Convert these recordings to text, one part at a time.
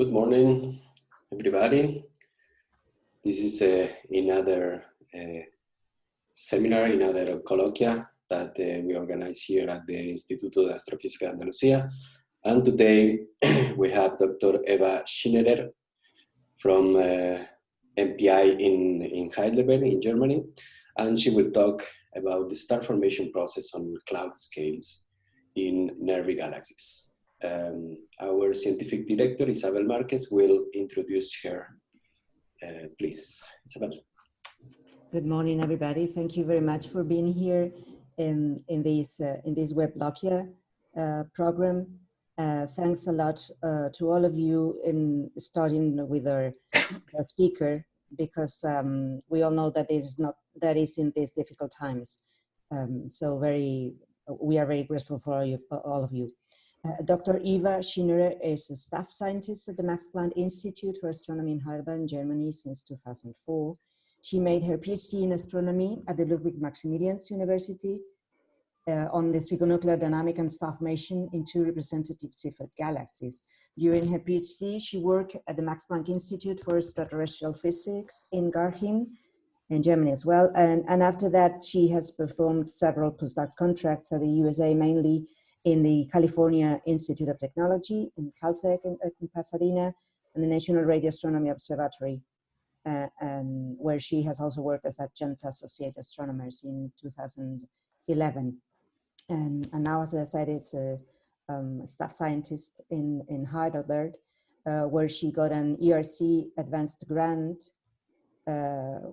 Good morning, everybody. This is uh, another uh, seminar, another colloquia that uh, we organize here at the Instituto de Astrofísica de Andalucía. And today we have Dr. Eva Schinnerer from uh, MPI in, in Heidelberg in Germany. And she will talk about the star formation process on cloud scales in nearby galaxies. Um, our scientific director, Isabel Marquez, will introduce her. Uh, please, Isabel. Good morning, everybody. Thank you very much for being here in, in, this, uh, in this Webloquia uh, program. Uh, thanks a lot uh, to all of you in starting with our speaker, because um, we all know that that is not that is in these difficult times. Um, so very, we are very grateful for all, you, all of you. Uh, Dr. Eva Schinnerer is a staff scientist at the Max Planck Institute for Astronomy in Heidelberg, Germany since 2004. She made her PhD in astronomy at the Ludwig Maximilians University uh, on the circumnuclear dynamic and star formation in two representative Seyfert galaxies. During her PhD, she worked at the Max Planck Institute for Extraterrestrial Physics in Garching, in Germany as well. And, and after that, she has performed several postdoc contracts at the USA, mainly in the California Institute of Technology in Caltech in, in Pasadena and the National Radio Astronomy Observatory, uh, and where she has also worked as adjunct associate astronomers in 2011. And, and now, as I said, it's a um, staff scientist in, in Heidelberg, uh, where she got an ERC advanced grant uh,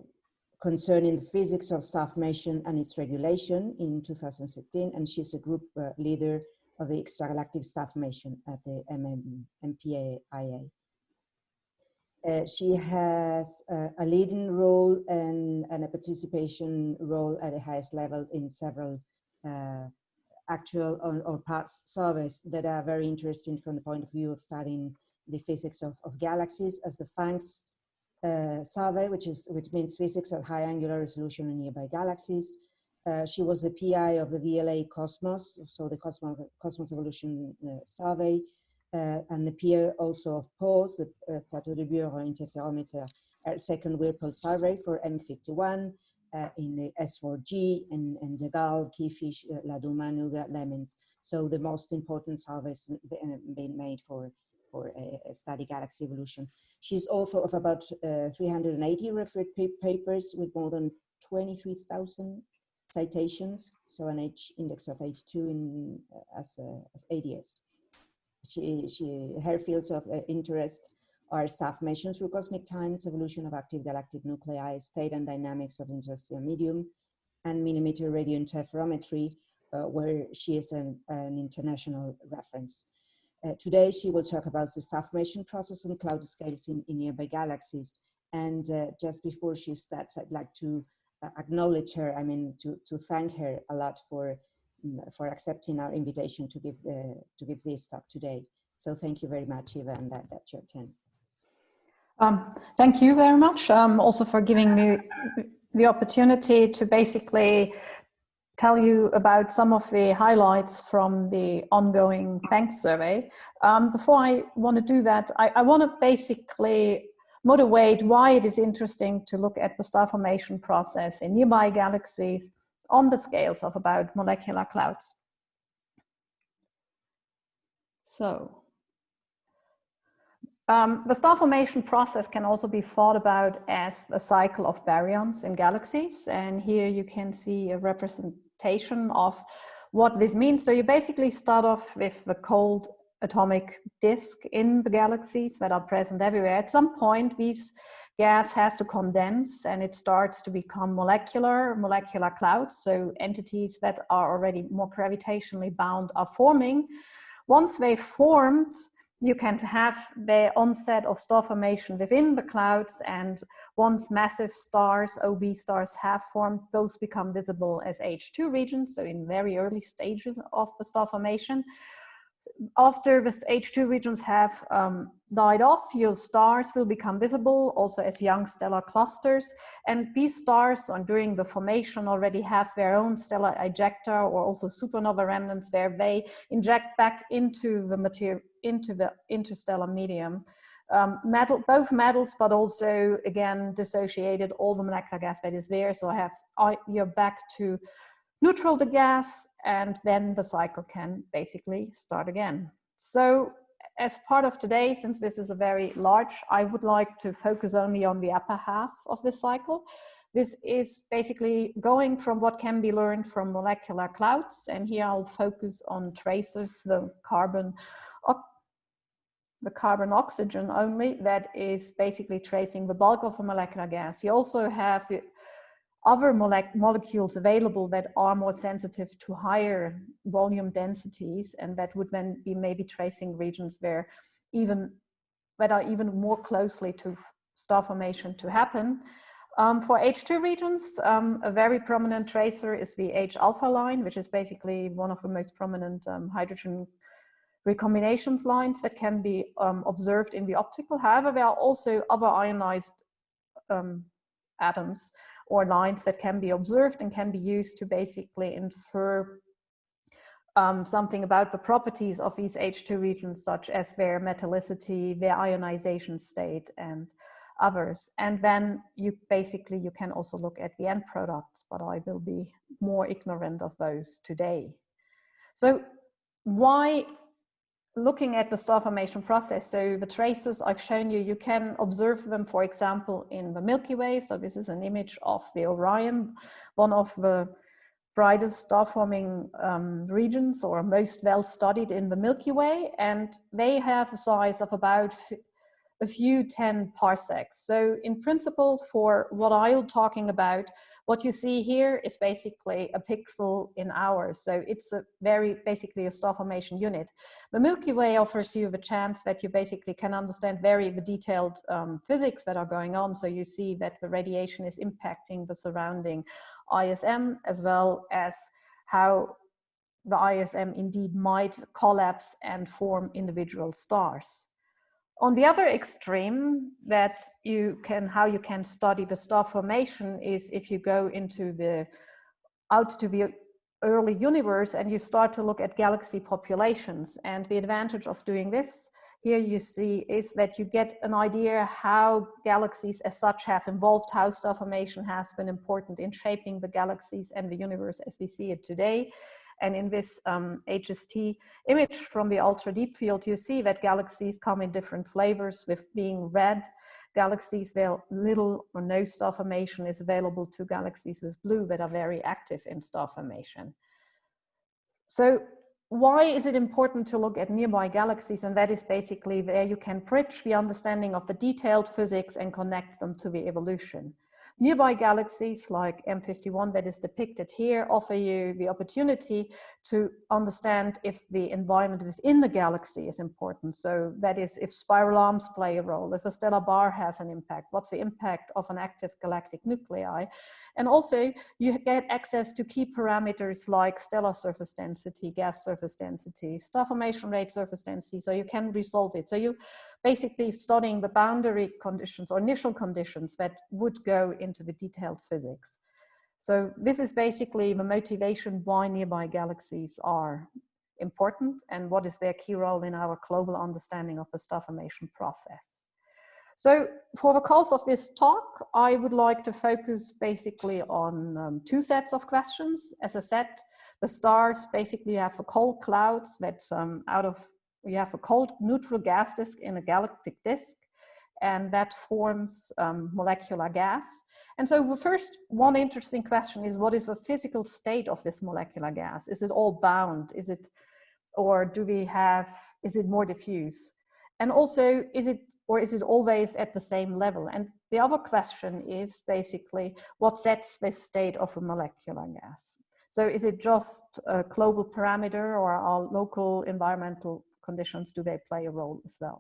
concerning the physics of star formation and its regulation in 2016, and she's a group uh, leader of the extragalactic star formation at the MM, MPAIA. Uh, she has uh, a leading role and, and, a participation role at the highest level in several uh, actual or, or, past surveys that are very interesting from the point of view of studying the physics of, of galaxies as the PHANGS uh, survey, which is which means physics at high angular resolution in nearby galaxies. Uh, she was the PI of the VLA Cosmos, so the Cosmos, Cosmos Evolution uh, Survey, uh, and the PI also of PAWS, the uh, Plateau de Bure Interferometer uh, Second Whirlpool Survey for M51, in the S4G, and, and DAGAL, KINGFISH, Laduma, Nuga, Lemons. So the most important surveys being made for for a, study galaxy evolution. She's author of about uh, 380 referred papers with more than 23,000 citations, so an H index of 82 in, uh, as, uh, as ADS. She, she, her fields of uh, interest are star formation through cosmic times, evolution of active galactic nuclei, state and dynamics of interstellar medium, and millimeter radio interferometry, uh, where she is an, an international reference. Uh, today, she will talk about the star formation process on cloud scales in, in nearby galaxies. And uh, just before she starts, I'd like to uh, acknowledge her, I mean, to, to thank her a lot for, um, for accepting our invitation to give, uh, to give this talk today. So thank you very much, Eva, and that, that's your turn. Um, thank you very much um, also for giving me the opportunity to basically tell you about some of the highlights from the ongoing PHANGS survey. Um, before I want to do that, I, I want to basically motivate why it is interesting to look at the star formation process in nearby galaxies on the scales of about molecular clouds. So, um, the star formation process can also be thought about as a cycle of baryons in galaxies. And here you can see a represent representation of what this means. So you basically start off with the cold atomic disk in the galaxies that are present everywhere. At some point, this gas has to condense and it starts to become molecular, molecular clouds. So entities that are already more gravitationally bound are forming. Once they've formed, you can have the onset of star formation within the clouds and once massive stars, OB stars have formed, those become visible as HII regions, so in very early stages of the star formation. After the HII regions have um, died off, your stars will become visible also as young stellar clusters. And these stars on during the formation already have their own stellar ejecta or also supernova remnants where they inject back into the material, interstellar medium um, metal, both metals, but also again dissociated all the molecular gas that is there. So I have I, you're back to neutral the gas, and then the cycle can basically start again. So as part of today, since this is a very large, I would like to focus only on the upper half of this cycle. This is basically going from what can be learned from molecular clouds. And here I'll focus on tracers, the carbon, the carbon oxygen only that is basically tracing the bulk of a molecular gas. You also have other mole molecules available that are more sensitive to higher volume densities and that would then be maybe tracing regions where even that are even more closely to star formation to happen. Um, for HII regions, um, a very prominent tracer is the H-alpha line, which is basically one of the most prominent um, hydrogen recombinations lines that can be um, observed in the optical. However, there are also other ionized um, atoms or lines that can be observed and can be used to basically infer um, something about the properties of these HII regions, such as their metallicity, their ionization state, and others. And then you basically, you can also look at the end products, but I will be more ignorant of those today. So why looking at the star formation process, so the traces I've shown you, you can observe them, for example, in the Milky Way. So this is an image of the Orion, one of the brightest star forming um, regions or most well studied in the Milky Way. And they have a size of about a few 10 parsecs. So in principle, for what I'm talking about, what you see here is basically a pixel in ours. So it's a very basically a star formation unit. The Milky Way offers you the chance that you basically can understand very the detailed um, physics that are going on. So you see that the radiation is impacting the surrounding ISM as well as how the ISM indeed might collapse and form individual stars. On the other extreme that you can, how you can study the star formation is if you go into the, out to the early universe and you start to look at galaxy populations. And the advantage of doing this here you see is that you get an idea how galaxies as such have evolved, how star formation has been important in shaping the galaxies and the universe as we see it today. And in this um, HST image from the ultra deep field, you see that galaxies come in different flavors with being red galaxies where little or no star formation is available to galaxies with blue that are very active in star formation. So why is it important to look at nearby galaxies? And that is basically where you can bridge the understanding of the detailed physics and connect them to the evolution. Nearby galaxies like M51 that is depicted here offer you the opportunity to understand if the environment within the galaxy is important. So that is if spiral arms play a role, if a stellar bar has an impact, what's the impact of an active galactic nuclei. And also you get access to key parameters like stellar surface density, gas surface density, star formation rate surface density, so you can resolve it. So you basically studying the boundary conditions or initial conditions that would go into the detailed physics. So this is basically the motivation why nearby galaxies are important and what is their key role in our global understanding of the star formation process. So for the course of this talk, I would like to focus basically on um, two sets of questions. As I said, the stars basically have the cold clouds that um, out of you have a cold neutral gas disk in a galactic disk and that forms um, molecular gas. And so the first one interesting question is what is the physical state of this molecular gas? Is it all bound? Is it, or do we have, is it more diffuse? And also, is it, or is it always at the same level? And the other question is basically what sets this state of a molecular gas? So is it just a global parameter or are local environmental conditions do they play a role as well.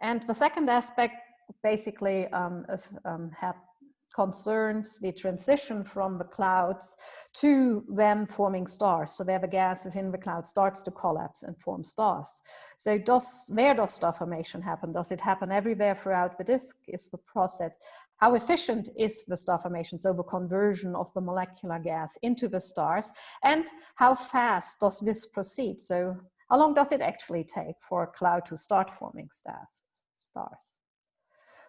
And the second aspect basically um, is, um, concerns the transition from the clouds to them forming stars. So where the gas within the cloud starts to collapse and form stars. So does, where does star formation happen? Does it happen everywhere throughout the disk? Is the process, how efficient is the star formation, so the conversion of the molecular gas into the stars? And how fast does this proceed? So how long does it actually take for a cloud to start forming stars? stars.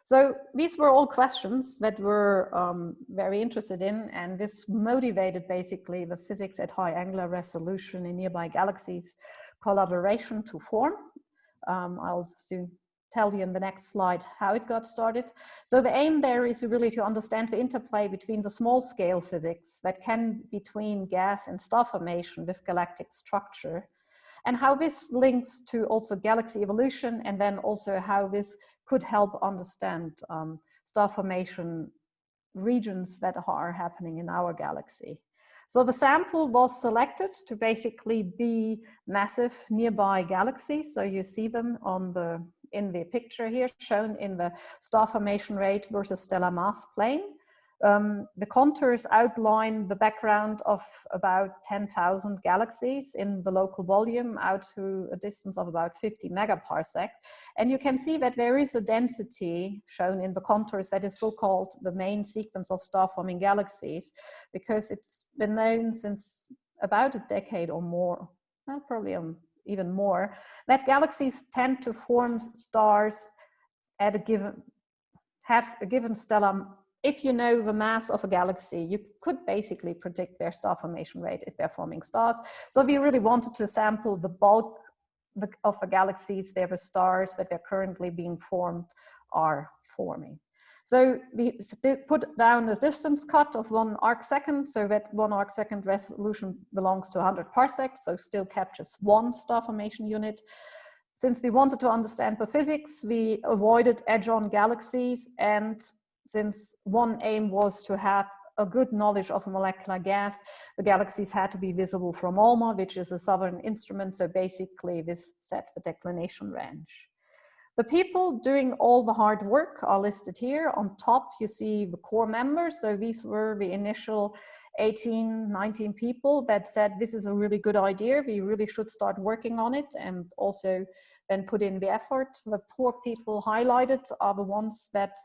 So these were all questions that we're um, very interested in, and this motivated basically the physics at high angular resolution in nearby galaxies collaboration to form. Um, I'll soon tell you in the next slide how it got started. So the aim there is really to understand the interplay between the small scale physics that can between gas and star formation with galactic structure and how this links to also galaxy evolution and then also how this could help understand um, star formation regions that are happening in our galaxy. So the sample was selected to basically be massive nearby galaxies. So you see them on the in the picture here shown in the star formation rate versus stellar mass plane. Um, the contours outline the background of about 10,000 galaxies in the local volume out to a distance of about 50 megaparsec. And you can see that there is a density shown in the contours that is so-called the main sequence of star-forming galaxies, because it's been known since about a decade or more, well, probably um, even more, that galaxies tend to form stars at a given, have a given stellar if you know the mass of a galaxy, you could basically predict their star formation rate if they're forming stars. So we really wanted to sample the bulk of the galaxies where the stars that are currently being formed are forming. So we put down a distance cut of one arc second, so that one arc second resolution belongs to 100 parsecs, so still captures one star formation unit. Since we wanted to understand the physics, we avoided edge-on galaxies and since one aim was to have a good knowledge of molecular gas, the galaxies had to be visible from ALMA, which is a southern instrument. So basically this set the declination range. The people doing all the hard work are listed here. On top, you see the core members. So these were the initial 18, 19 people that said, this is a really good idea. We really should start working on it and also then put in the effort. The poor people highlighted are the ones that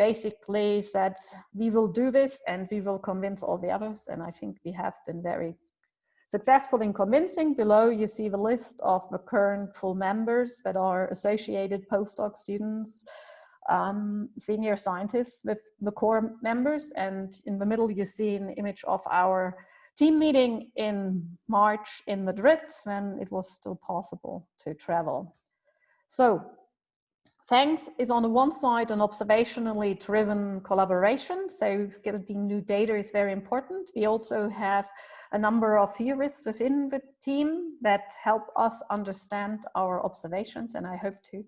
basically said, we will do this and we will convince all the others. And I think we have been very successful in convincing. Below you see the list of the current full members that are associated postdoc students, um, senior scientists with the core members. And in the middle you see an image of our team meeting in March in Madrid when it was still possible to travel. So PHANGS is on the one side an observationally driven collaboration, so getting new data is very important. We also have a number of theorists within the team that help us understand our observations, and I hope to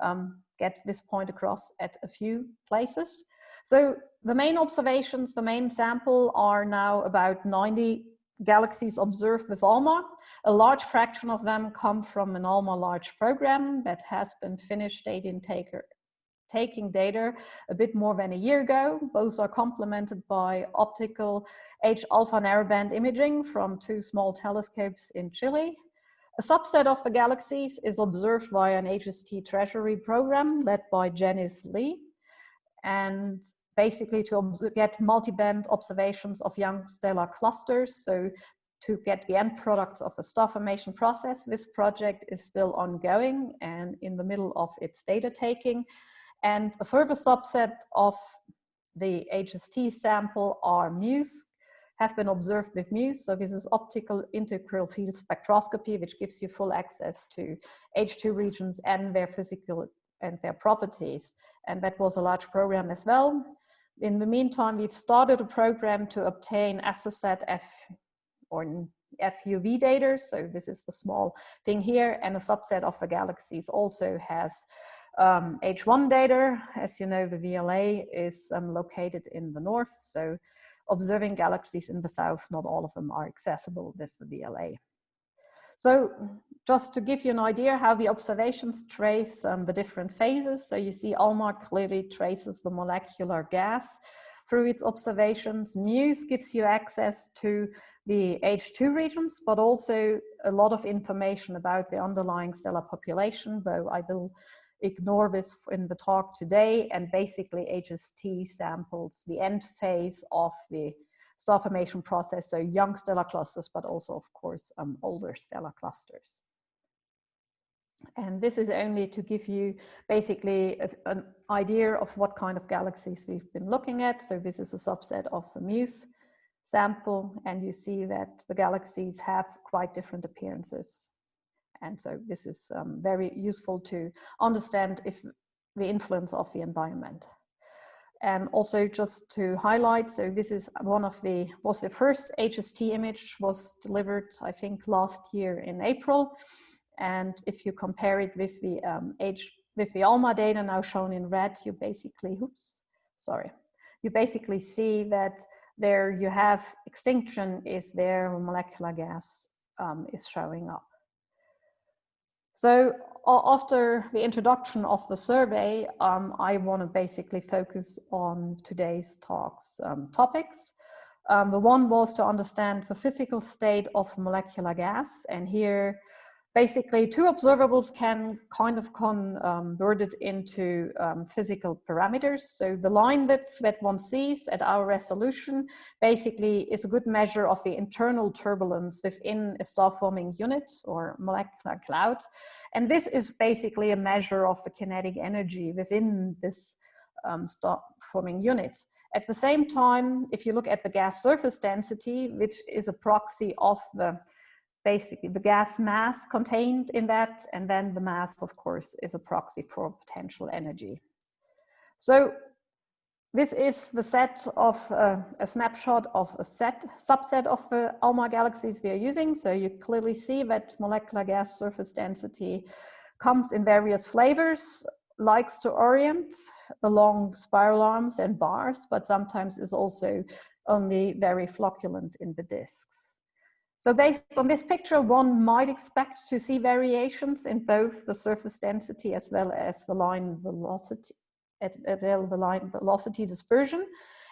um, get this point across at a few places. So the main observations, the main sample are now about 90 galaxies observed with ALMA. A large fraction of them come from an ALMA large program that has been finished data taker, taking data a bit more than a year ago. Both are complemented by optical H-alpha narrowband imaging from two small telescopes in Chile. A subset of the galaxies is observed via an HST treasury program led by Janice Lee. And basically to get multi-band observations of young stellar clusters. So to get the end products of the star formation process, this project is still ongoing and in the middle of its data taking. And a further subset of the HST sample are MUSE, have been observed with MUSE. So this is optical integral field spectroscopy, which gives you full access to HII regions and their physical and their properties. And that was a large program as well. In the meantime, we've started a program to obtain AstroSat F or FUV data. So this is the small thing here and a subset of the galaxies also has um, HI data. As you know, the VLA is um, located in the north. So observing galaxies in the south, not all of them are accessible with the VLA. So just to give you an idea how the observations trace um, the different phases. So you see ALMA clearly traces the molecular gas through its observations. MUSE gives you access to the HII regions, but also a lot of information about the underlying stellar population, though I will ignore this in the talk today. And basically HST samples the end phase of the star formation process, so young stellar clusters, but also, of course, um, older stellar clusters. And this is only to give you basically a, an idea of what kind of galaxies we've been looking at. So this is a subset of the MUSE sample, and you see that the galaxies have quite different appearances. And so this is um, very useful to understand if the influence of the environment. And also just to highlight, so this is one of the, was the first HST image was delivered, I think last year in April. And if you compare it with the um, H, with the ALMA data now shown in red, you basically, oops, sorry. You basically see that there you have extinction is where molecular gas um, is showing up. So after the introduction of the survey, um, I want to basically focus on today's talks um, topics. Um, the one was to understand the physical state of molecular gas, and here basically two observables can kind of convert it into um, physical parameters. So the line width that one sees at our resolution basically is a good measure of the internal turbulence within a star forming unit or molecular cloud. And this is basically a measure of the kinetic energy within this um, star forming unit. At the same time, if you look at the gas surface density, which is a proxy of the basically the gas mass contained in that, and then the mass, of course, is a proxy for potential energy. So this is the set of uh, a snapshot of a set subset of the ALMA galaxies we are using. So you clearly see that molecular gas surface density comes in various flavors, likes to orient along spiral arms and bars, but sometimes is also only very flocculent in the disks. So based on this picture, one might expect to see variations in both the surface density as well as the line velocity, at, at the line velocity dispersion.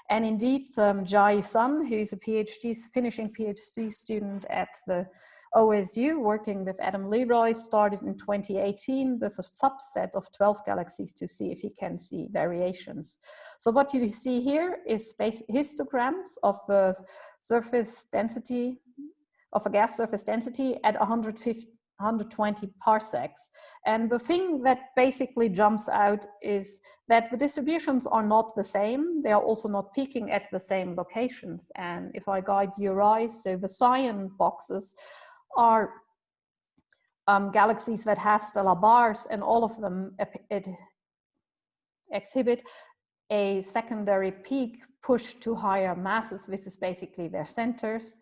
And indeed, um, Jiayi Sun, who's a PhD, finishing PhD student at the OSU, working with Adam Leroy, started in 2018 with a subset of 12 galaxies to see if he can see variations. So what you see here is histograms of the surface density of a gas surface density at 150, 120 parsecs. And the thing that basically jumps out is that the distributions are not the same. They are also not peaking at the same locations. And if I guide your eyes, so the cyan boxes are um, galaxies that have stellar bars and all of them exhibit a secondary peak pushed to higher masses. This is basically their centers.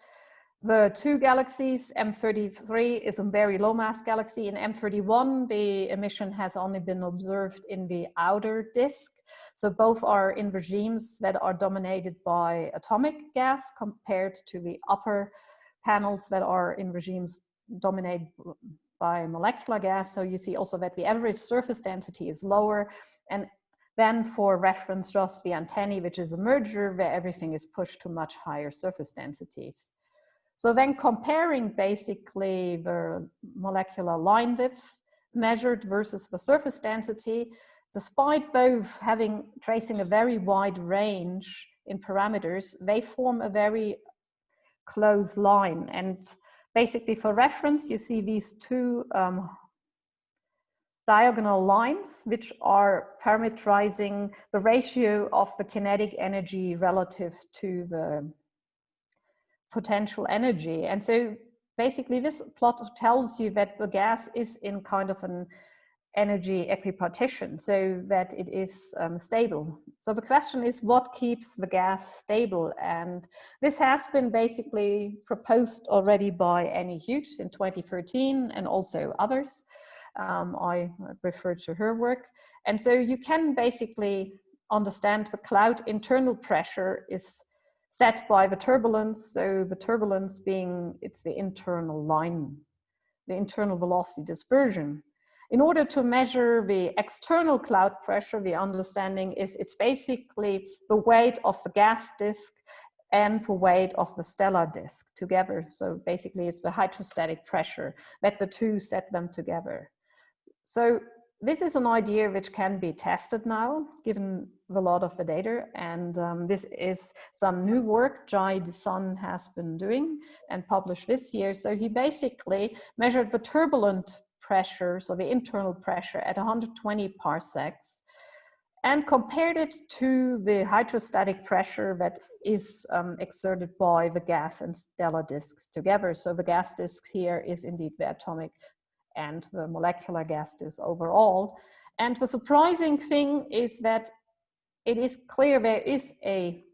The two galaxies, M33 is a very low mass galaxy. In M31, the emission has only been observed in the outer disk. So both are in regimes that are dominated by atomic gas compared to the upper panels that are in regimes dominated by molecular gas. So you see also that the average surface density is lower. And then for reference, just the antennae, which is a merger where everything is pushed to much higher surface densities. So then comparing basically the molecular line width measured versus the surface density, despite both having tracing a very wide range in parameters, they form a very close line. And basically for reference, you see these two um, diagonal lines, which are parameterizing the ratio of the kinetic energy relative to the potential energy. And so basically this plot tells you that the gas is in kind of an energy equipartition so that it is um, stable. So the question is what keeps the gas stable? And this has been basically proposed already by Annie Hughes in 2013 and also others. Um, I refer to her work. And so you can basically understand the cloud internal pressure is set by the turbulence. So the turbulence being, it's the internal line, the internal velocity dispersion. In order to measure the external cloud pressure, the understanding is it's basically the weight of the gas disk and the weight of the stellar disk together. So basically it's the hydrostatic pressure that the two set them together. So this is an idea which can be tested now, given a lot of the data. And um, this is some new work Jiayi Sun has been doing and published this year. So he basically measured the turbulent pressure, so the internal pressure at 120 parsecs, and compared it to the hydrostatic pressure that is um, exerted by the gas and stellar disks together. So the gas disk here is indeed the atomic and the molecular gas disk overall. And the surprising thing is that it is clear there is a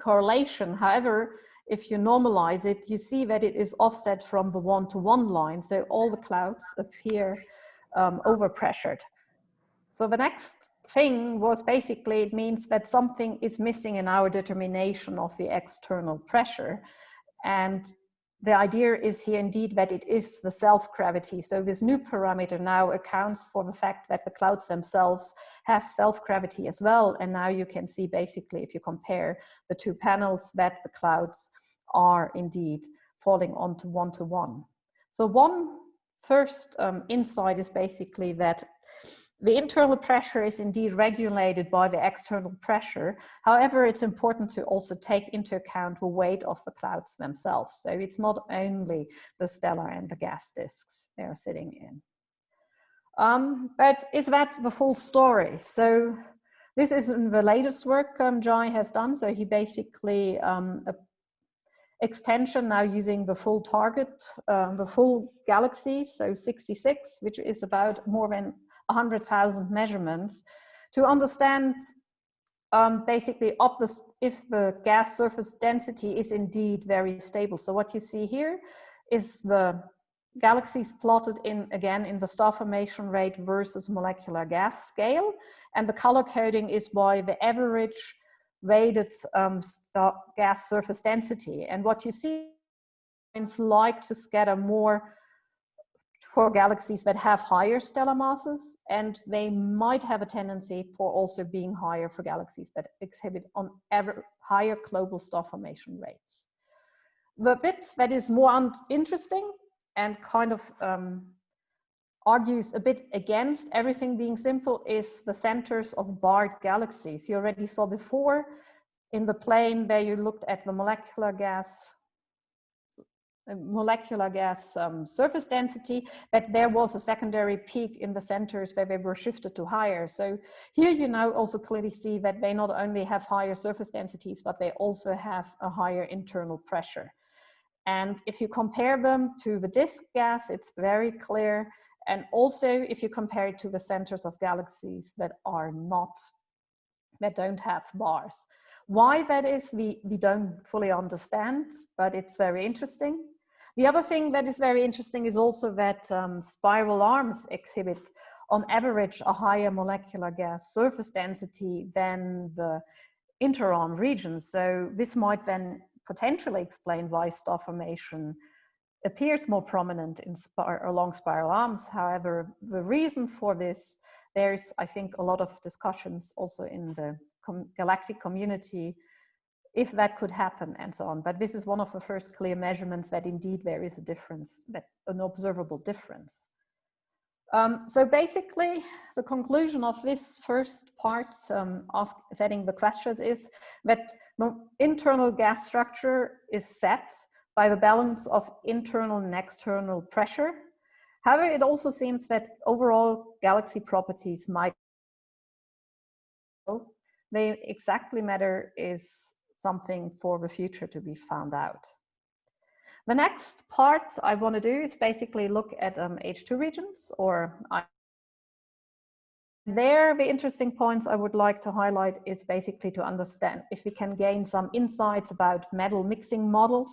correlation. However, if you normalize it, you see that it is offset from the one-to-one -one line. So all the clouds appear um, overpressured. So the next thing was basically, it means that something is missing in our determination of the external pressure. And the idea is here indeed that it is the self-gravity. So this new parameter now accounts for the fact that the clouds themselves have self-gravity as well. And now you can see basically if you compare the two panels that the clouds are indeed falling onto one-to-one. -one. So one first um, insight is basically that the internal pressure is indeed regulated by the external pressure. However, it's important to also take into account the weight of the clouds themselves. So it's not only the stellar and the gas disks they are sitting in. Um, but is that the full story? So this is the latest work um, Jiayi has done. So he basically um, extension now using the full target, uh, the full galaxy, so 66, which is about more than 100,000 measurements to understand um, basically if the gas surface density is indeed very stable. So what you see here is the galaxies plotted in again in the star formation rate versus molecular gas scale and the color coding is by the average weighted um, gas surface density and what you see is like to scatter more for galaxies that have higher stellar masses, and they might have a tendency for also being higher for galaxies that exhibit on ever higher global star formation rates. The bit that is more interesting and kind of um, argues a bit against everything being simple is the centers of barred galaxies. You already saw before in the plane where you looked at the molecular gas molecular gas um, surface density, that there was a secondary peak in the centers where they were shifted to higher. So here you now also clearly see that they not only have higher surface densities, but they also have a higher internal pressure. And if you compare them to the disk gas, it's very clear. And also if you compare it to the centers of galaxies that are not, that don't have bars. Why that is, we, we don't fully understand, but it's very interesting. The other thing that is very interesting is also that um, spiral arms exhibit on average a higher molecular gas surface density than the interarm regions. So this might then potentially explain why star formation appears more prominent in spir along spiral arms. However, the reason for this, there's, I think, a lot of discussions also in the com galactic community if that could happen and so on. But this is one of the first clear measurements that indeed there is a difference, that an observable difference. Um, so basically, the conclusion of this first part, um, ask, setting the questions, is that the internal gas structure is set by the balance of internal and external pressure. However, it also seems that overall galaxy properties might they exactly matter is something for the future to be found out. The next part I want to do is basically look at um, HII regions or I there, the interesting points I would like to highlight is basically to understand if we can gain some insights about metal mixing models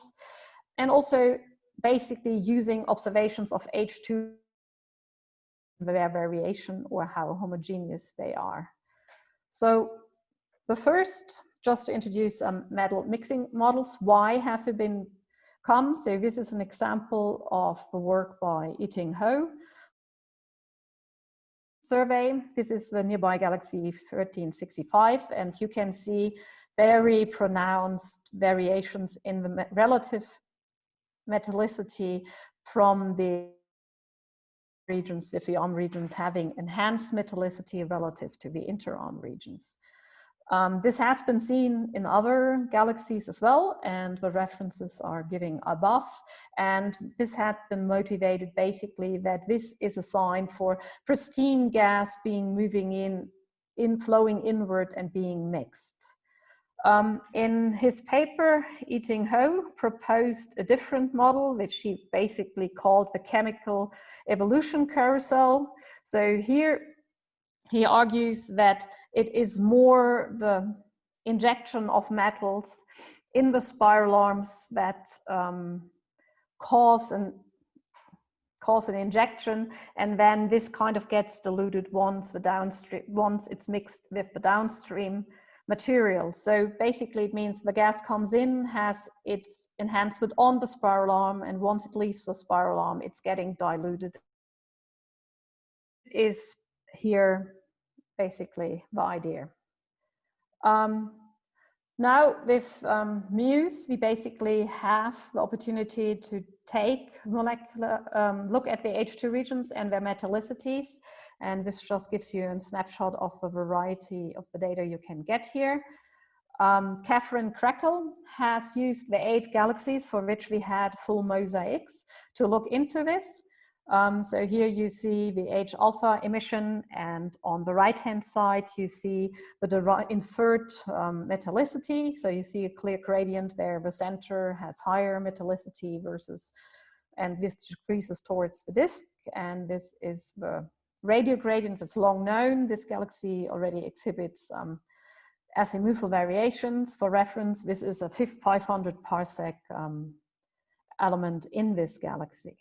and also basically using observations of HII their variation or how homogeneous they are. So the first just to introduce um, metal mixing models. Why have we been come? So this is an example of the work by I-Ting Ho. Survey, this is the nearby galaxy 1365, and you can see very pronounced variations in the relative metallicity from the regions with the arm regions having enhanced metallicity relative to the interarm regions. Um, this has been seen in other galaxies as well, and the references are giving above. And this had been motivated basically that this is a sign for pristine gas being moving in, in flowing inward and being mixed. Um, in his paper, I-Ting Ho proposed a different model, which he basically called the chemical evolution carousel. So here he argues that it is more the injection of metals in the spiral arms that um, cause an cause an injection and then this kind of gets diluted once the downstream once it's mixed with the downstream material. So basically it means the gas comes in has its enhancement on the spiral arm and once it leaves the spiral arm it's getting diluted. Is here basically the idea. Um, now with um, MUSE, we basically have the opportunity to take molecular, um, look at the HII regions and their metallicities. And this just gives you a snapshot of the variety of the data you can get here. Um, Kathryn Kreckel has used the eight galaxies for which we had full mosaics to look into this. Um, so here you see the H alpha emission and on the right hand side you see the inferred um, metallicity. So you see a clear gradient where the center has higher metallicity versus and this decreases towards the disk and this is the radial gradient that's long known. This galaxy already exhibits um, azimuthal variations. For reference, this is a 500 parsec um, element in this galaxy.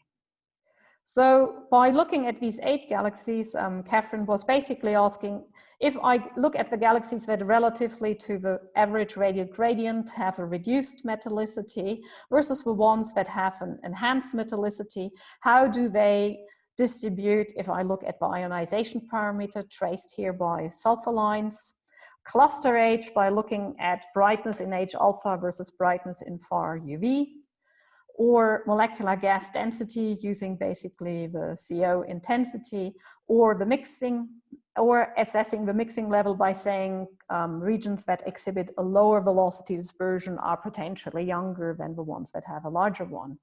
So by looking at these eight galaxies, um, Kathryn was basically asking, if I look at the galaxies that relatively to the average radial gradient have a reduced metallicity versus the ones that have an enhanced metallicity, how do they distribute if I look at the ionization parameter traced here by sulfur lines, cluster age by looking at brightness in H alpha versus brightness in far UV, or molecular gas density using basically the CO intensity or the mixing or assessing the mixing level by saying um, regions that exhibit a lower velocity dispersion are potentially younger than the ones that have a larger one.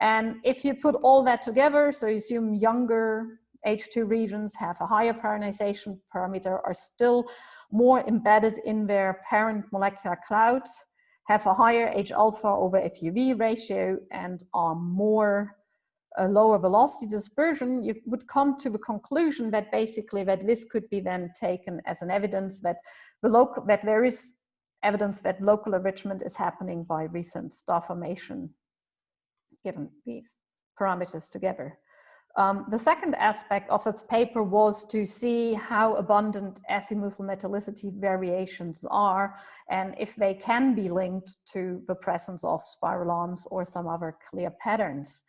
And if you put all that together, so you assume younger HII regions have a higher pyronization parameter, are still more embedded in their parent molecular cloud, have a higher H alpha over FUV ratio and are more a lower velocity dispersion, you would come to the conclusion that basically that this could be then taken as an evidence that the local that there is evidence that local enrichment is happening by recent star formation given these parameters together. Um, the second aspect of its paper was to see how abundant azimuthal metallicity variations are and if they can be linked to the presence of spiral arms or some other clear patterns.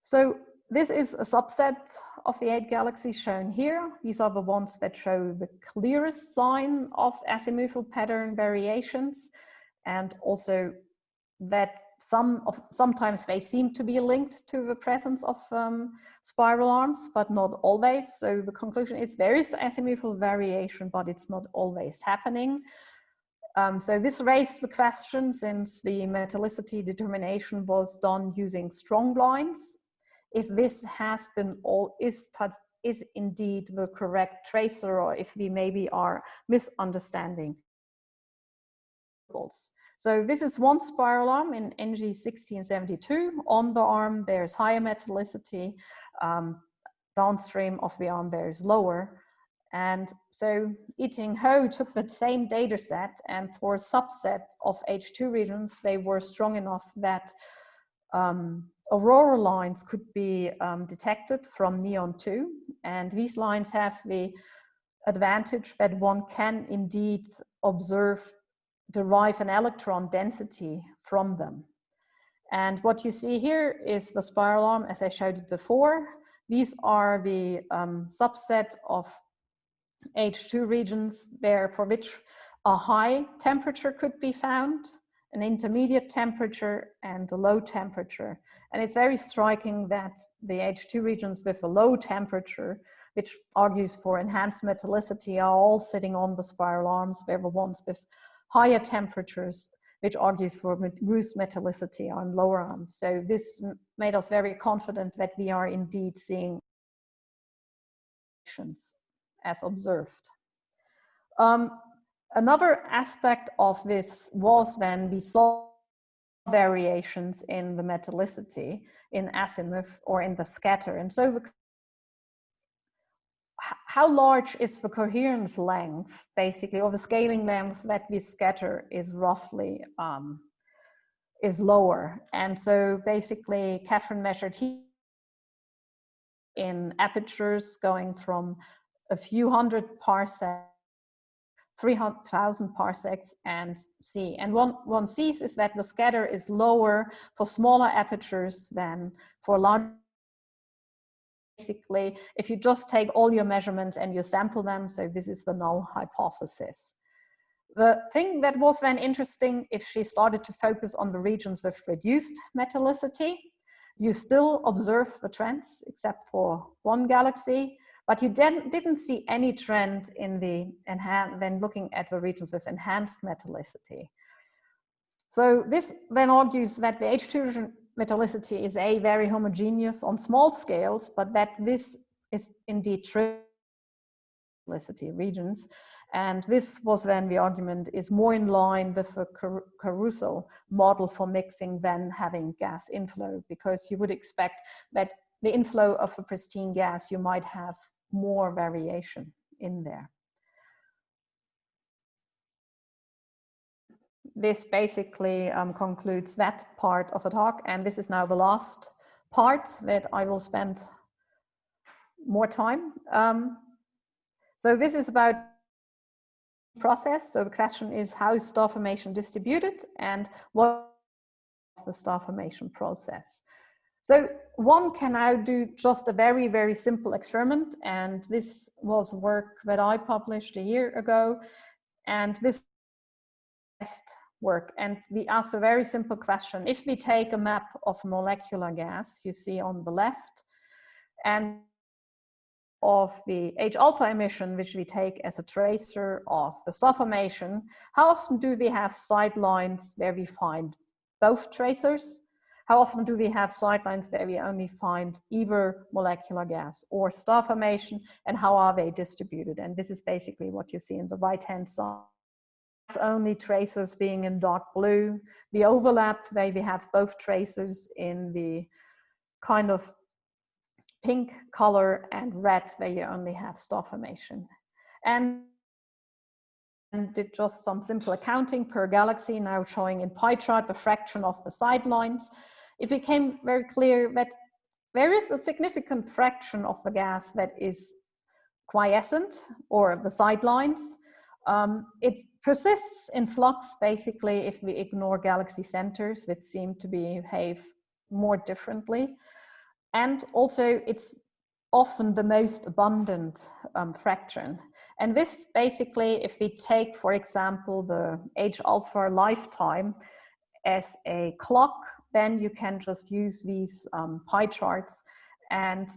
So this is a subset of the eight galaxies shown here. These are the ones that show the clearest sign of azimuthal pattern variations and also that some of, sometimes they seem to be linked to the presence of um, spiral arms, but not always. So the conclusion is there is azimuthal variation, but it's not always happening. Um, so this raised the question since the metallicity determination was done using strong blinds. If this has been all is is indeed the correct tracer or if we maybe are misunderstanding. So this is one spiral arm in NG1672. On the arm, there's higher metallicity. Um, downstream of the arm, there is lower. And so I-Ting Ho took that same data set and for a subset of HII regions, they were strong enough that um, aurora lines could be um, detected from neon 2. And these lines have the advantage that one can indeed observe derive an electron density from them. And what you see here is the spiral arm as I showed it before. These are the um, subset of HII regions where for which a high temperature could be found. an intermediate temperature and a low temperature. And it's very striking that the HII regions with a low temperature, which argues for enhanced metallicity, are all sitting on the spiral arms, where the ones with higher temperatures, which argues for reduced metallicity, on lower arms. So this made us very confident that we are indeed seeing as observed. Um, another aspect of this was when we saw variations in the metallicity in azimuth or in the scatter. And so the, how large is the coherence length, basically, or the scaling length that we scatter is roughly um, is lower. And so basically, Kathryn measured here in apertures going from a few hundred parsecs 300,000 parsecs and see. And one, one sees is that the scatter is lower for smaller apertures than for large. Basically, if you just take all your measurements and you sample them, so this is the null hypothesis. The thing that was then interesting, if she started to focus on the regions with reduced metallicity, you still observe the trends except for one galaxy, but you didn't see any trend in the when looking at the regions with enhanced metallicity. So this then argues that the HII metallicity is a very homogeneous on small scales, but that this is indeed true metallicity regions. And this was then the argument is more in line with the Caruso model for mixing than having gas inflow, because you would expect that the inflow of a pristine gas, you might have more variation in there. This basically um, concludes that part of the talk, and this is now the last part that I will spend more time. Um, so this is about process. So the question is how is star formation distributed and what is the star formation process. So one can now do just a very, very simple experiment. And this was work that I published a year ago. And this test work. And we asked a very simple question. If we take a map of molecular gas, you see on the left, and of the H alpha emission, which we take as a tracer of the star formation, how often do we have sightlines where we find both tracers how often do we have sightlines where we only find either molecular gas or star formation and how are they distributed? And this is basically what you see in the right-hand side. Only tracers being in dark blue. The overlap where we have both tracers in the kind of pink color and red where you only have star formation. And and did just some simple accounting per galaxy, now showing in pie chart the fraction of the sightlines it became very clear that there is a significant fraction of the gas that is quiescent or the sightlines. Um, it persists in flux basically if we ignore galaxy centers which seem to behave more differently. And also it's often the most abundant um, fraction. And this basically, if we take, for example, the H alpha lifetime as a clock then you can just use these um, pie charts and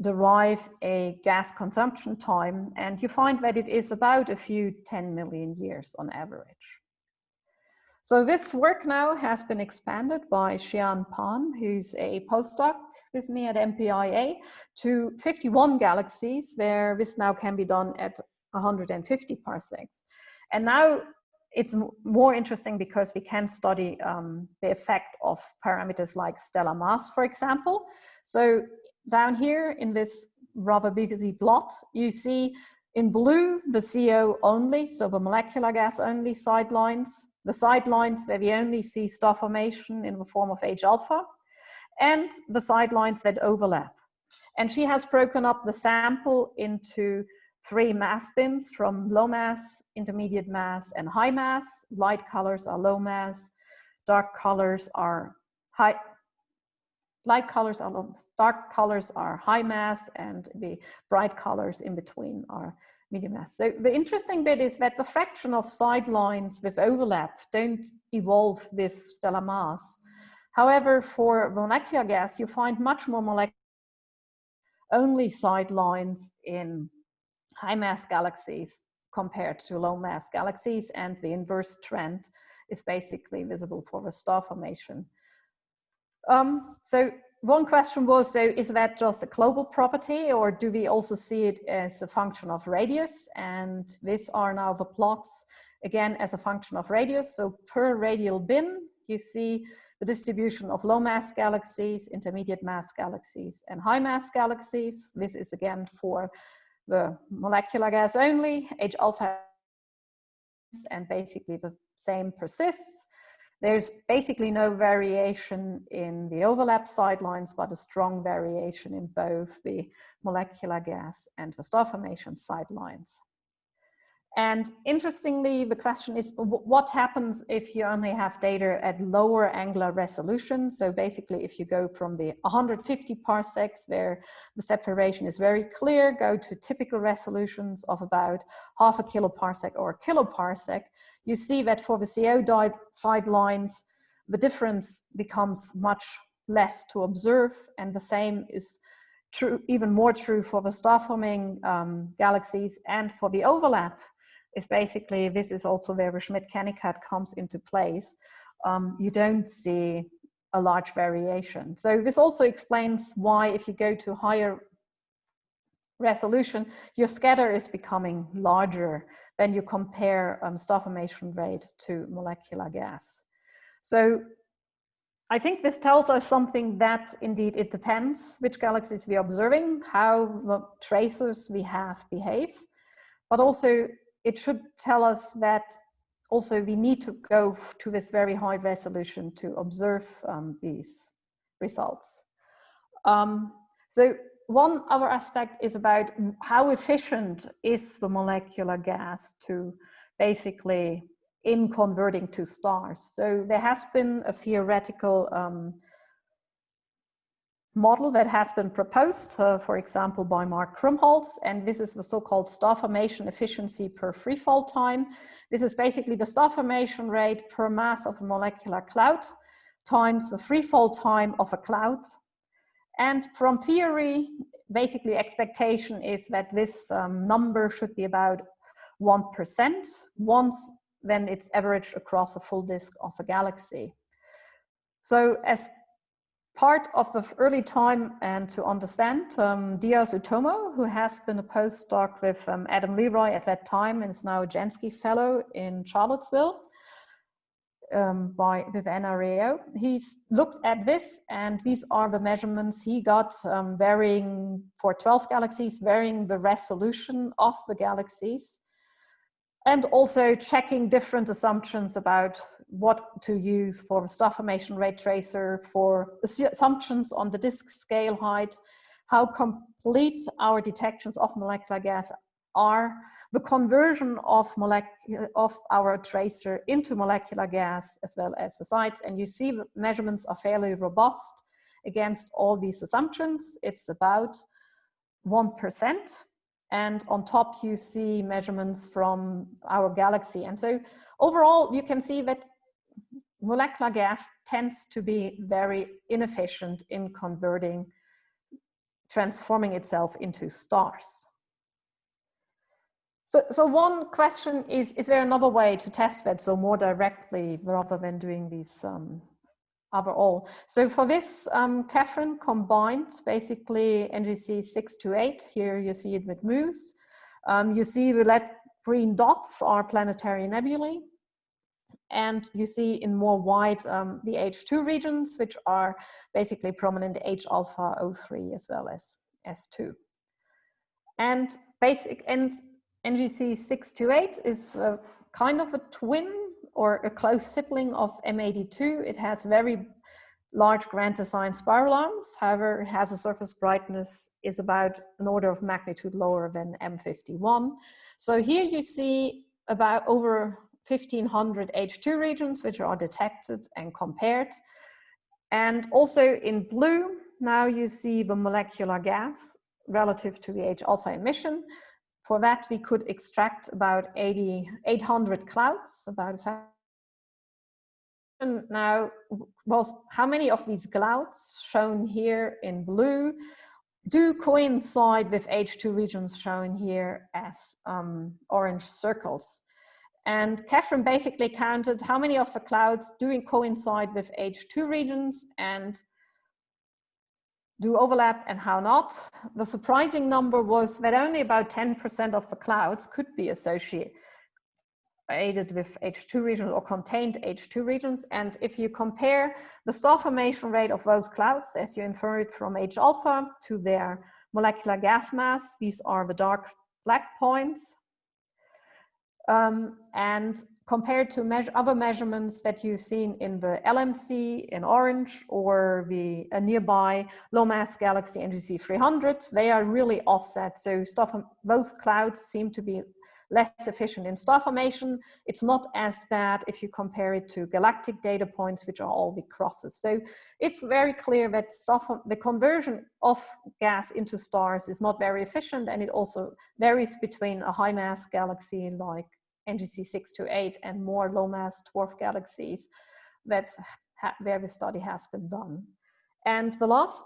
derive a gas consumption time. And you find that it is about a few 10 million years on average. So this work now has been expanded by Hsi-An Pan, who's a postdoc with me at MPIA, to 51 galaxies, where this now can be done at 150 parsecs. And now it's more interesting because we can study um, the effect of parameters like stellar mass, for example. So down here in this rather busy plot, you see in blue the CO only, so the molecular gas only sightlines, the sightlines where we only see star formation in the form of H alpha, and the sightlines that overlap. And she has broken up the sample into three mass bins from low mass, intermediate mass, and high mass. Light colors are low mass, dark colors are high, light colors are dark colors are high mass and the bright colors in between are medium mass. So the interesting bit is that the fraction of sightlines with overlap don't evolve with stellar mass. However, for molecular gas, you find much more molecular only sightlines in high mass galaxies compared to low mass galaxies and the inverse trend is basically visible for the star formation. Um, so one question was, so is that just a global property or do we also see it as a function of radius? And these are now the plots, again, as a function of radius. So per radial bin, you see the distribution of low mass galaxies, intermediate mass galaxies, and high mass galaxies. This is again for the molecular gas only, H alpha, and basically the same persists. There's basically no variation in the overlap sightlines, but a strong variation in both the molecular gas and the star formation sightlines. And interestingly, the question is what happens if you only have data at lower angular resolution? So basically, if you go from the 150 parsecs where the separation is very clear, go to typical resolutions of about half a kiloparsec or a kiloparsec, you see that for the CO sightlines, the difference becomes much less to observe. And the same is true, even more true for the star forming um, galaxies and for the overlap is basically, this is also where the Schmidt-Kennicutt comes into place. Um, you don't see a large variation. So this also explains why if you go to higher resolution, your scatter is becoming larger when you compare um, star formation rate to molecular gas. So I think this tells us something that indeed it depends which galaxies we are observing, how the tracers we have behave, but also it should tell us that also we need to go to this very high resolution to observe um, these results. Um, so one other aspect is about how efficient is the molecular gas to basically in converting to stars. So there has been a theoretical um, model that has been proposed, uh, for example, by Mark Krumholz, and this is the so-called star formation efficiency per freefall time. This is basically the star formation rate per mass of a molecular cloud times the freefall time of a cloud. And from theory, basically expectation is that this um, number should be about 1% once when it's averaged across a full disk of a galaxy. So as part of the early time and to understand um, Dyas Utomo, who has been a postdoc with um, Adam Leroy at that time and is now a Jansky Fellow in Charlottesville um, by with NRAO. He's looked at this and these are the measurements he got um, varying for 12 galaxies, varying the resolution of the galaxies and also checking different assumptions about what to use for star formation rate tracer, for assumptions on the disk scale height, how complete our detections of molecular gas are, the conversion of, of our tracer into molecular gas as well as the sites. And you see the measurements are fairly robust against all these assumptions. It's about 1%. And on top, you see measurements from our galaxy. And so overall, you can see that molecular gas tends to be very inefficient in converting, transforming itself into stars. So, so one question is, is there another way to test that so more directly rather than doing these um, overall? So for this, um, Kathryn combined basically NGC 628, here you see it with MUSE. Um, you see the red green dots are planetary nebulae. And you see in more white um, the HII regions, which are basically prominent H alpha O3 as well as S2. And basic and NGC 628 is a kind of a twin or a close sibling of M82. It has very large grand design spiral arms. However, it has a surface brightness is about an order of magnitude lower than M51. So here you see about over 1500 HII regions, which are detected and compared. And also in blue, now you see the molecular gas relative to the H-alpha emission. For that, we could extract about 80, 800 clouds, about now was how many of these clouds shown here in blue do coincide with HII regions shown here as um, orange circles. And Kathryn basically counted how many of the clouds do coincide with HII regions and do overlap and how not. The surprising number was that only about 10% of the clouds could be associated with HII regions or contained HII regions. And if you compare the star formation rate of those clouds, as you infer it from H alpha to their molecular gas mass, these are the dark black points. Um, and compared to measure, other measurements that you've seen in the LMC in orange or the a nearby low mass galaxy NGC 300, they are really offset. So stuff, um, those clouds seem to be less efficient in star formation. It's not as bad if you compare it to galactic data points, which are all the crosses. So it's very clear that the conversion of gas into stars is not very efficient and it also varies between a high mass galaxy like NGC 628 and more low mass dwarf galaxies that where the study has been done. And the last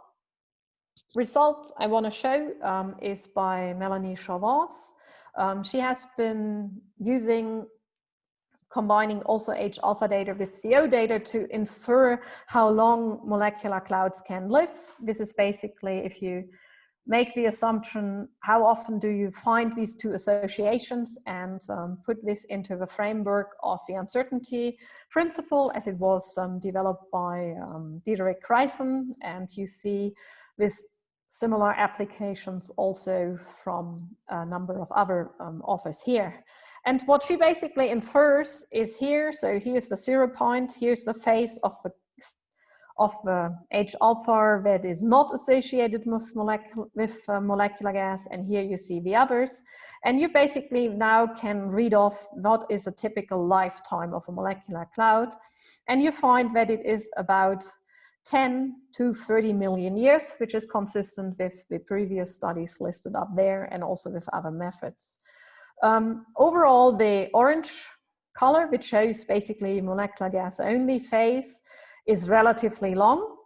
result I want to show um, is by Mélanie Chevance. Um, she has been using combining also H alpha data with CO data to infer how long molecular clouds can live. This is basically if you make the assumption, how often do you find these two associations and um, put this into the framework of the uncertainty principle as it was um, developed by um, Diederik Kruijssen. And you see this similar applications also from a number of other um, authors here. And what she basically infers is here, so here's the zero point, here's the phase of the of the H alpha that is not associated with, with uh, molecular gas and here you see the others and you basically now can read off what is a typical lifetime of a molecular cloud and you find that it is about 10 to 30 million years, which is consistent with the previous studies listed up there and also with other methods. Um, overall, the orange color, which shows basically molecular gas only phase, is relatively long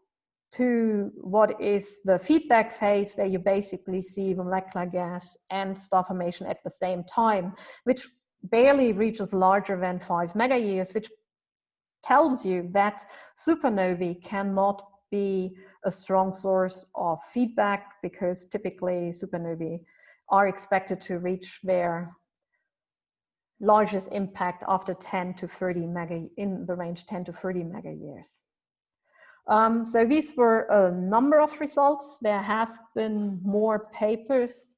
to what is the feedback phase where you basically see molecular gas and star formation at the same time, which barely reaches larger than five mega years, which tells you that supernovae cannot be a strong source of feedback because typically supernovae are expected to reach their largest impact after 10 to 30 mega, in the range 10 to 30 mega years. Um, so these were a number of results. There have been more papers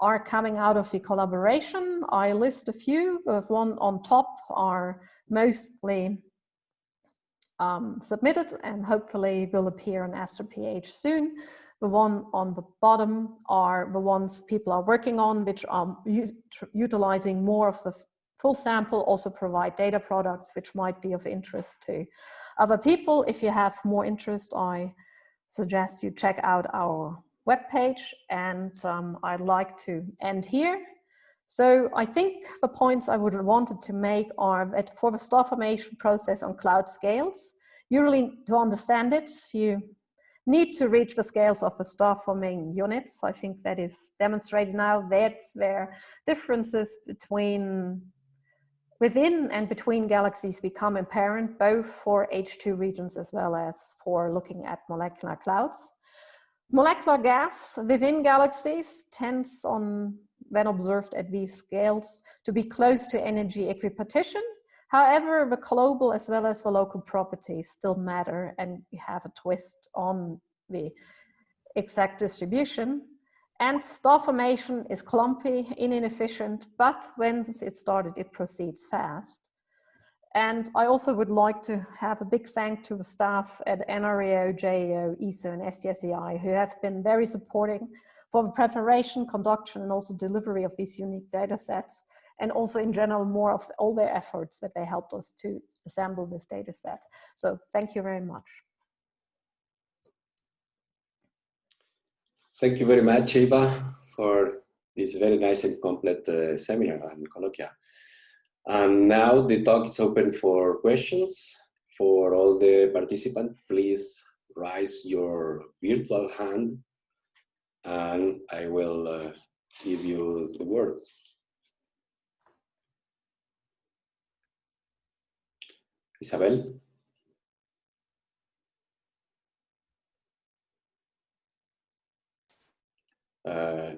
are coming out of the collaboration. I list a few, the one on top are mostly um, submitted and hopefully will appear on AstroPH soon. The one on the bottom are the ones people are working on, which are utilizing more of the full sample, also provide data products, which might be of interest to other people. If you have more interest, I suggest you check out our webpage and um, I'd like to end here. So I think the points I would have wanted to make are that for the star formation process on cloud scales, you really, to understand it, you need to reach the scales of the star forming units. I think that is demonstrated now. That's where differences between within and between galaxies become apparent, both for HII regions as well as for looking at molecular clouds. Molecular gas within galaxies tends on when observed at these scales to be close to energy equipartition. However, the global as well as the local properties still matter and have a twist on the exact distribution. And star formation is clumpy, and inefficient, but when it started, it proceeds fast. And I also would like to have a big thank to the staff at NRAO, JAO, ESO, and SDSEI who have been very supporting for the preparation, conduction, and also delivery of these unique data sets, and also in general more of all their efforts that they helped us to assemble this data set. So thank you very much. Thank you very much, Eva, for this very nice and complete uh, seminar and colloquia. And now the talk is open for questions. For all the participants, please raise your virtual hand and I will uh, give you the word. Isabel? Uh,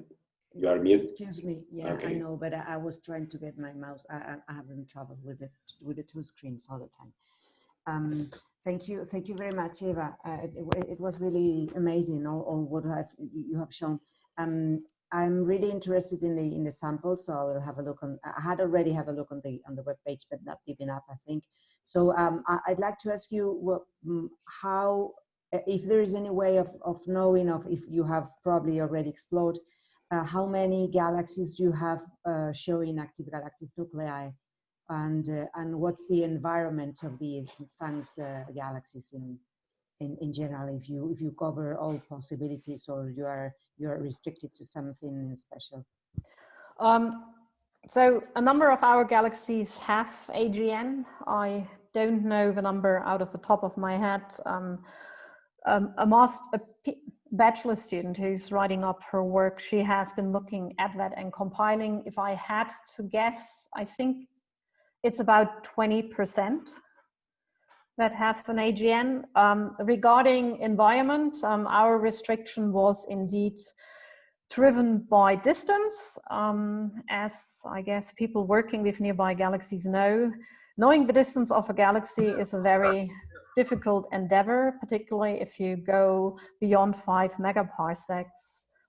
you are mute. Excuse me. Yeah, Okay. I know, but I, I was trying to get my mouse. I, I, I having trouble with it with the two screens all the time. Um, thank you, thank you very much, Eva. Uh, it, it- was really amazing all, all what I've, you have shown. Um, I'm really interested in the in the sample, so I will have a look on. I had already have a look on the on the web page, but not deep enough, I think. So um, I, I'd like to ask you what, mm, how, if there is any way of of knowing of if you have probably already explored uh, how many galaxies do you have uh, showing active galactic nuclei and uh, and what's the environment of the PHANGS uh, galaxies in, in in general if you if you cover all possibilities or you are you are restricted to something special Um, so a number of our galaxies have AGN. I don't know the number out of the top of my head. Um, um, a, master, a bachelor student who's writing up her work, she has been looking at that and compiling. If I had to guess, I think it's about 20% that have an AGN. Um, regarding environment, um, our restriction was indeed driven by distance, um, as I guess people working with nearby galaxies know. Knowing the distance of a galaxy is a very difficult endeavor, particularly if you go beyond five megaparsecs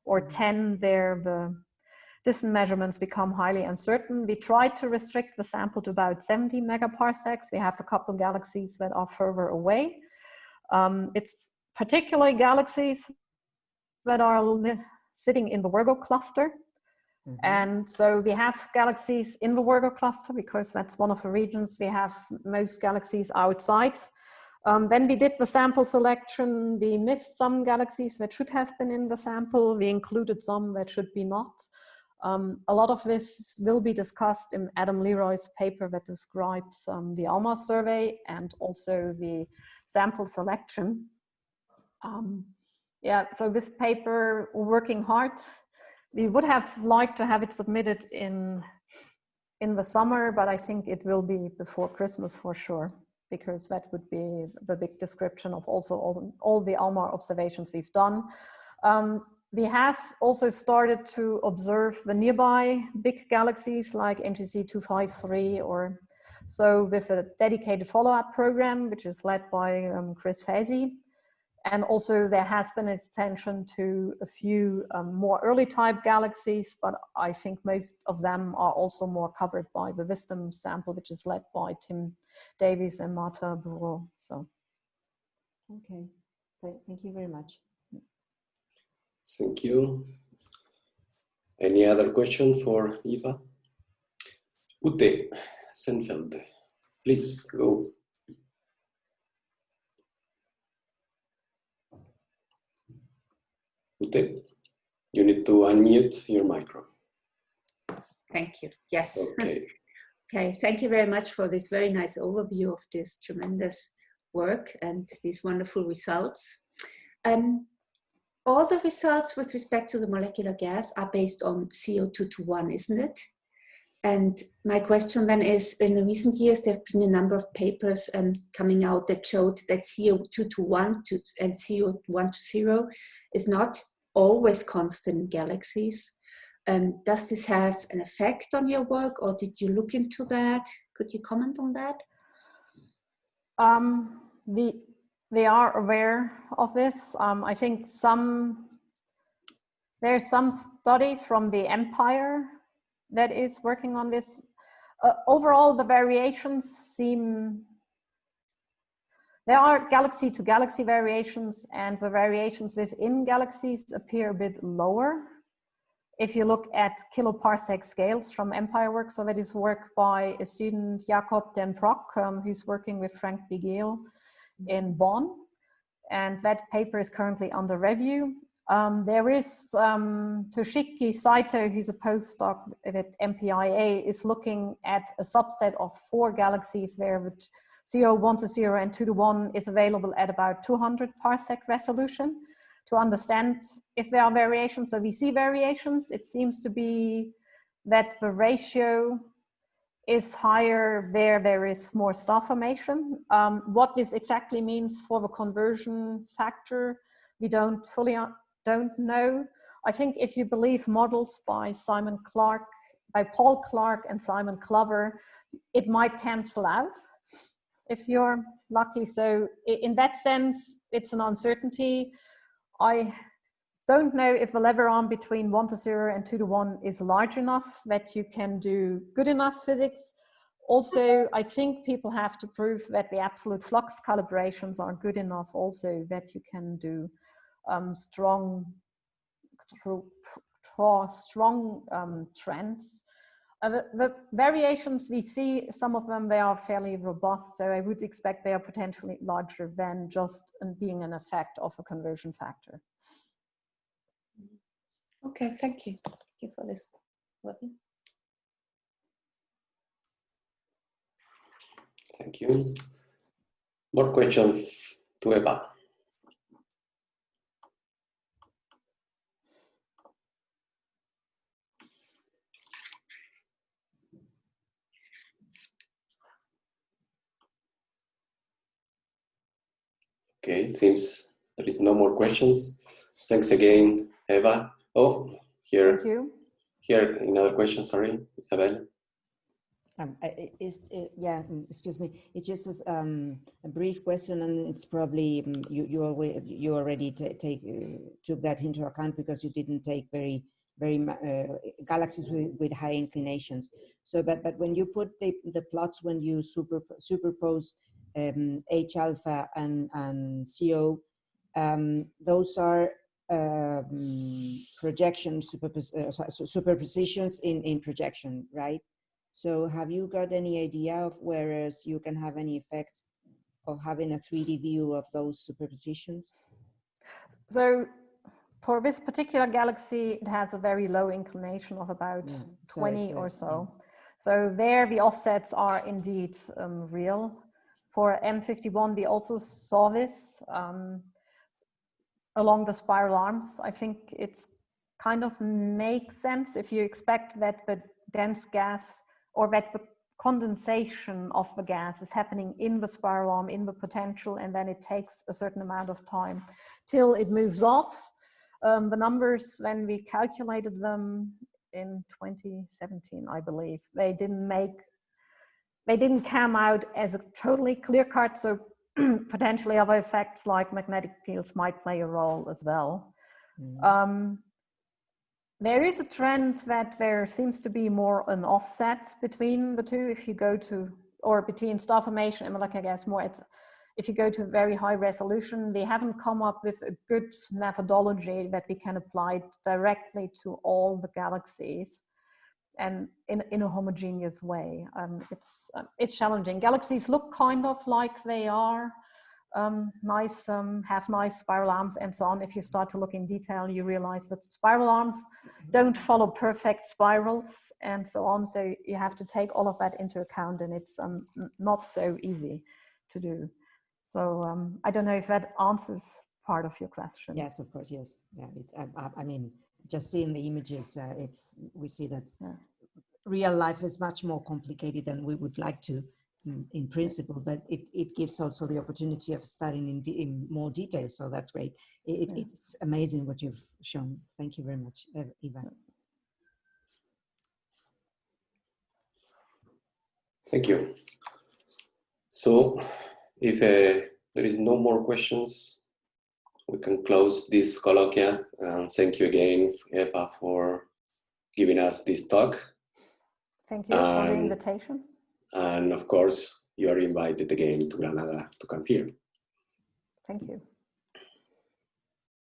or 10, there the distance measurements become highly uncertain. We tried to restrict the sample to about 70 megaparsecs. We have a couple of galaxies that are further away. Um, it's particularly galaxies that are sitting in the Virgo cluster. Mhm. And so we have galaxies in the Virgo cluster because that's one of the regions we have most galaxies outside. Um, then we did the sample selection. We missed some galaxies that should have been in the sample. We included some that should be not. Um, a lot of this will be discussed in Adam Leroy's paper that describes um, the ALMA survey and also the sample selection. Um, yeah, so this paper, working hard. We would have liked to have it submitted in in the summer, but I think it will be before Christmas for sure, because that would be the big description of also all, the- all the ALMA observations we've done. Um, we have also started to observe the nearby big galaxies like NGC 253 or so with a dedicated follow-up program, which is led by um, Chris Faesi. And also there has been attention to a few um, more early type galaxies, but I think most of them are also more covered by the Wisdom sample, which is led by Tim Davis and Marta Bureau. So okay thank you very much Thank you. Any other question for Eva? Ute Lisenfeld, please go. You need to unmute your micro. Thank you. Yes. Okay. Okay. Thank you very much for this very nice overview of this tremendous work and these wonderful results. Um, all the results with respect to the molecular gas are based on CO2 to 1, isn't it? And my question then is, in the recent years, there have been a number of papers um, coming out that showed that CO2 to 1 to, and CO1 to 0 is not always constant galaxies. Um, does this have an effect on your work or did you look into that? Could you comment on that? Um, we, we are aware of this. Um, I think some, there's some study from the Empire that is working on this. Uh, overall, the variations seem, there are galaxy to galaxy variations and the variations within galaxies appear a bit lower. If you look at kiloparsec scales from Empire Work, so that is work by a student, Jakob den Brok, um, who's working with Frank Bigiel in Bonn. And that paper is currently under review. Um, there is um, Toshiki Saito, who's a postdoc at MPIA, is looking at a subset of four galaxies where CO 1 to 0 and 2 to 1 is available at about 200 parsec resolution to understand if there are variations. So we see variations. It seems to be that the ratio is higher where there is more star formation. Um, what this exactly means for the conversion factor, we don't fully don't know. I think if you believe models by Simon Clark, by Paul Clark and Simon Glover, it might cancel out if you're lucky. So in that sense, it's an uncertainty. I don't know if the lever arm between one to zero and two to one is large enough that you can do good enough physics. Also, I think people have to prove that the absolute flux calibrations are good enough also that you can do um, strong, strong um, trends. Uh, the, the, variations we see, some of them, they are fairly robust. So I would expect they are potentially larger than just being an effect of a conversion factor. Okay, thank you. Thank you for this. Thank you. More questions to Eva. Okay, seems there is no more questions. Thanks again, Eva. Oh, here. Thank you. Here, another question, sorry, Isabel. Um, is, it, yeah, mm, excuse me. It's just um, a brief question, and it's probably um, you you already you already take uh, took that into account because you didn't take very very uh, galaxies with, with high inclinations. So, but but when you put the the plots when you super superpose um, H alpha and and CO, um, those are um, projections, superpos uh, superpositions in, in projection, right? So have you got any idea of whereas you can have any effects of having a 3D view of those superpositions? So for this particular galaxy, it has a very low inclination of about yeah, so 20 or so. Yeah. So there the offsets are indeed um, real. For M51, we also saw this. Um, along the spiral arms. I think it's kind of makes sense if you expect that the dense gas or that the condensation of the gas is happening in the spiral arm, in the potential, and then it takes a certain amount of time till it moves off. Um, the numbers, when we calculated them in 2017, I believe, they didn't make, they didn't come out as a totally clear cut. So potentially other effects like magnetic fields might play a role as well. Mm. Um, there is a trend that there seems to be more an offset between the two if you go to, or between star formation and molecular gas more, it's, if you go to very high resolution, we haven't come up with a good methodology that we can apply directly to all the galaxies and in, in a homogeneous way. Um, it's, uh, it's challenging. Galaxies look kind of like they are um, nice, um, have nice spiral arms and so on. If you start to look in detail, you realize that spiral arms don't follow perfect spirals and so on. So you have to take all of that into account and it's um, not so easy to do. So um, I don't know if that answers part of your question. Yes, of course, yes. Yeah, it's, I, I mean, just seeing the images, uh, it's we see that yeah. real life is much more complicated than we would like to in, in principle, but it, it gives also the opportunity of studying in, in more detail. So that's great. It, yeah. It's amazing what you've shown. Thank you very much, Eva. Thank you. So if uh, there is no more questions, we can close this colloquia. And thank you again, Eva, for giving us this talk. Thank you for the invitation. And of course, you are invited again to Granada to come here. Thank you.